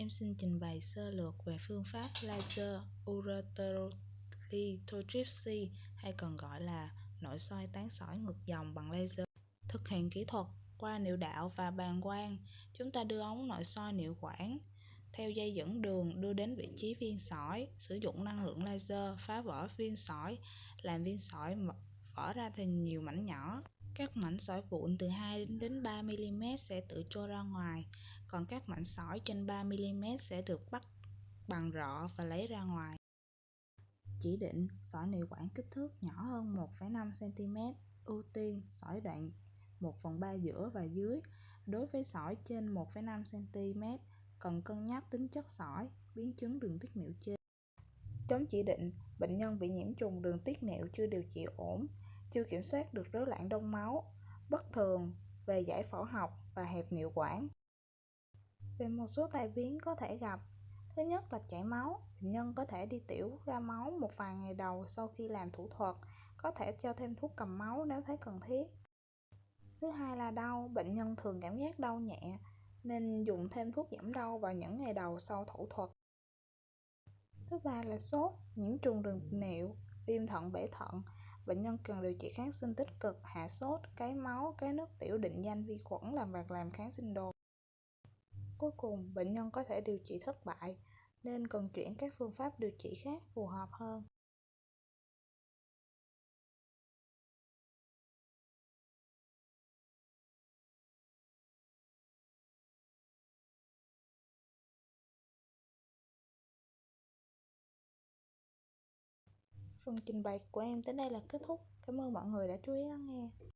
Em xin trình bày sơ lược về phương pháp laser ureterolithotripsy hay còn gọi là nội soi tán sỏi ngược dòng bằng laser. Thực hiện kỹ thuật qua niệu đạo và bàng quang, chúng ta đưa ống nội soi niệu quản theo dây dẫn đường đưa đến vị trí viên sỏi, sử dụng năng lượng laser phá vỡ viên sỏi, làm viên sỏi vỡ ra thành nhiều mảnh nhỏ. Các mảnh sỏi vụn từ 2 đến 3 mm sẽ tự trôi ra ngoài, còn các mảnh sỏi trên 3 mm sẽ được bắt bằng rọ và lấy ra ngoài. Chỉ định sỏi niệu quản kích thước nhỏ hơn 1,5 cm, ưu tiên sỏi đoạn 1 phần 3 giữa và dưới. Đối với sỏi trên 1,5 cm, cần cân nhắc tính chất sỏi, biến chứng đường tiết niệu trên. Chống chỉ định, bệnh nhân bị nhiễm trùng đường tiết niệu chưa điều trị ổn, chưa kiểm soát được rối loạn đông máu, bất thường về giải phẫu học và hẹp niệu quản. Về một số tai biến có thể gặp, thứ nhất là chảy máu, bệnh nhân có thể đi tiểu ra máu một vài ngày đầu sau khi làm thủ thuật, có thể cho thêm thuốc cầm máu nếu thấy cần thiết. Thứ hai là đau, bệnh nhân thường cảm giác đau nhẹ, nên dùng thêm thuốc giảm đau vào những ngày đầu sau thủ thuật. Thứ ba là sốt, nhiễm trùng đường niệu, viêm thận bể thận, bệnh nhân cần điều trị kháng sinh tích cực, hạ sốt, cái máu, cái nước tiểu định danh vi khuẩn làm việc làm kháng sinh đồ. Cuối cùng, bệnh nhân có thể điều trị thất bại, nên cần chuyển các phương pháp điều trị khác phù hợp hơn. Phần trình bày của em tới đây là kết thúc. Cảm ơn mọi người đã chú ý lắng nghe.